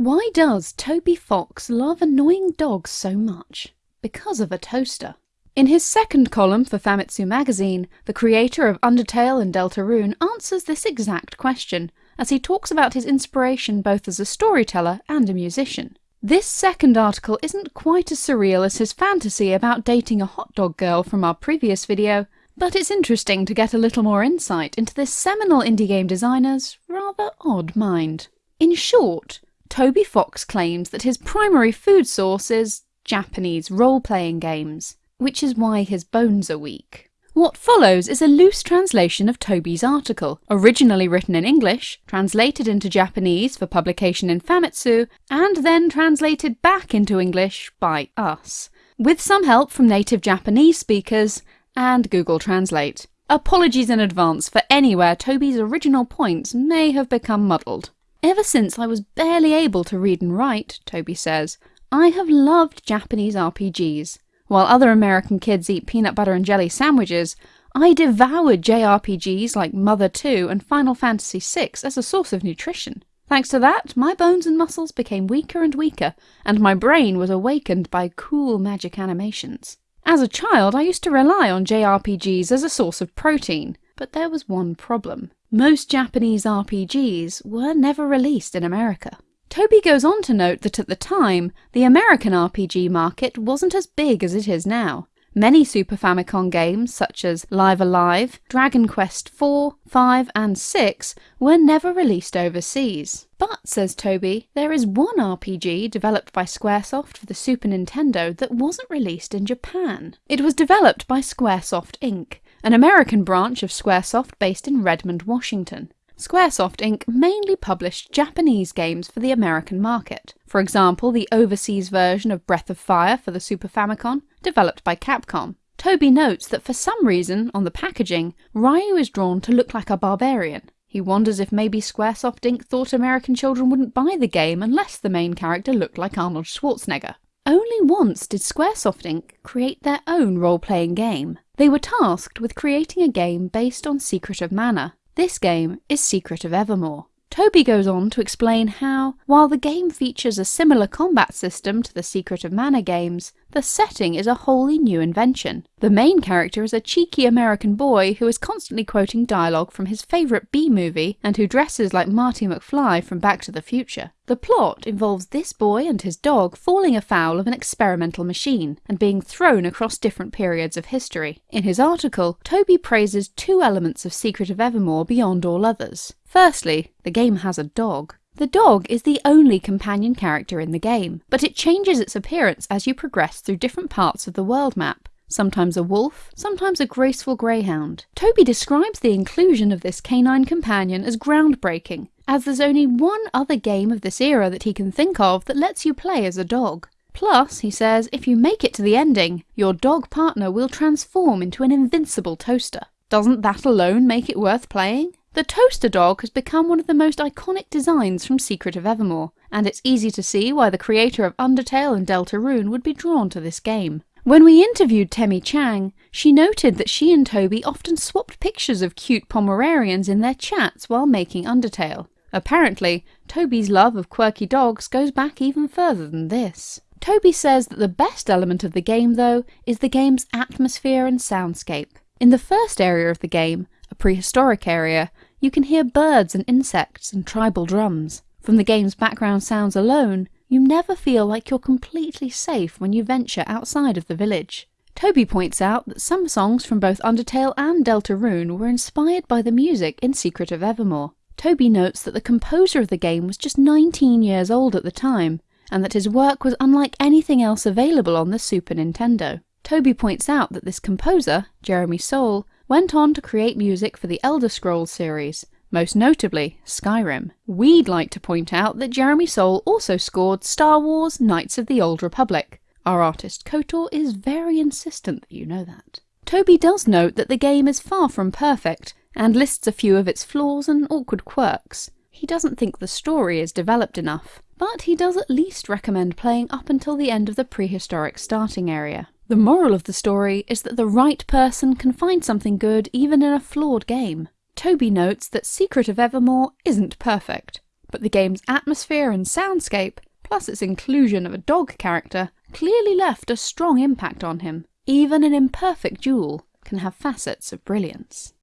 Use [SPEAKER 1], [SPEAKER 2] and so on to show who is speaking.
[SPEAKER 1] Why does Toby Fox love annoying dogs so much? Because of a toaster. In his second column for Famitsu magazine, the creator of Undertale and Deltarune answers this exact question, as he talks about his inspiration both as a storyteller and a musician. This second article isn't quite as surreal as his fantasy about dating a hot dog girl from our previous video, but it's interesting to get a little more insight into this seminal indie game designer's rather odd mind. In short, Toby Fox claims that his primary food source is Japanese role-playing games, which is why his bones are weak. What follows is a loose translation of Toby's article, originally written in English, translated into Japanese for publication in Famitsu, and then translated back into English by us, with some help from native Japanese speakers and Google Translate. Apologies in advance for anywhere Toby's original points may have become muddled. Ever since I was barely able to read and write, Toby says, I have loved Japanese RPGs. While other American kids eat peanut butter and jelly sandwiches, I devoured JRPGs like Mother 2 and Final Fantasy VI as a source of nutrition. Thanks to that, my bones and muscles became weaker and weaker, and my brain was awakened by cool magic animations. As a child, I used to rely on JRPGs as a source of protein, but there was one problem. Most Japanese RPGs were never released in America. Toby goes on to note that at the time, the American RPG market wasn't as big as it is now. Many Super Famicom games, such as Live A Live, Dragon Quest IV, V and VI, were never released overseas. But, says Toby, there is one RPG developed by Squaresoft for the Super Nintendo that wasn't released in Japan. It was developed by Squaresoft Inc., an American branch of Squaresoft based in Redmond, Washington. Squaresoft Inc. mainly published Japanese games for the American market. For example, the overseas version of Breath of Fire for the Super Famicom, developed by Capcom. Toby notes that for some reason, on the packaging, Ryu is drawn to look like a barbarian. He wonders if maybe Squaresoft Inc. thought American children wouldn't buy the game unless the main character looked like Arnold Schwarzenegger. Only once did Squaresoft Inc. create their own role-playing game. They were tasked with creating a game based on Secret of Mana. This game is Secret of Evermore. Toby goes on to explain how, while the game features a similar combat system to the Secret of Mana games, the setting is a wholly new invention. The main character is a cheeky American boy who is constantly quoting dialogue from his favourite B-movie and who dresses like Marty McFly from Back to the Future. The plot involves this boy and his dog falling afoul of an experimental machine and being thrown across different periods of history. In his article, Toby praises two elements of Secret of Evermore beyond all others. Firstly, the game has a dog. The dog is the only companion character in the game, but it changes its appearance as you progress through different parts of the world map. Sometimes a wolf, sometimes a graceful greyhound. Toby describes the inclusion of this canine companion as groundbreaking, as there's only one other game of this era that he can think of that lets you play as a dog. Plus, he says, if you make it to the ending, your dog partner will transform into an invincible toaster. Doesn't that alone make it worth playing? The toaster dog has become one of the most iconic designs from Secret of Evermore, and it's easy to see why the creator of Undertale and Deltarune would be drawn to this game. When we interviewed Temmie Chang, she noted that she and Toby often swapped pictures of cute Pomeranians in their chats while making Undertale. Apparently, Toby's love of quirky dogs goes back even further than this. Toby says that the best element of the game, though, is the game's atmosphere and soundscape. In the first area of the game, prehistoric area, you can hear birds and insects and tribal drums. From the game's background sounds alone, you never feel like you're completely safe when you venture outside of the village. Toby points out that some songs from both Undertale and Deltarune were inspired by the music in Secret of Evermore. Toby notes that the composer of the game was just 19 years old at the time, and that his work was unlike anything else available on the Super Nintendo. Toby points out that this composer, Jeremy Soule, went on to create music for the Elder Scrolls series, most notably Skyrim. We'd like to point out that Jeremy Soule also scored Star Wars Knights of the Old Republic. Our artist KOTOR is very insistent that you know that. Toby does note that the game is far from perfect, and lists a few of its flaws and awkward quirks. He doesn't think the story is developed enough, but he does at least recommend playing up until the end of the prehistoric starting area. The moral of the story is that the right person can find something good even in a flawed game. Toby notes that Secret of Evermore isn't perfect, but the game's atmosphere and soundscape, plus its inclusion of a dog character, clearly left a strong impact on him. Even an imperfect duel can have facets of brilliance.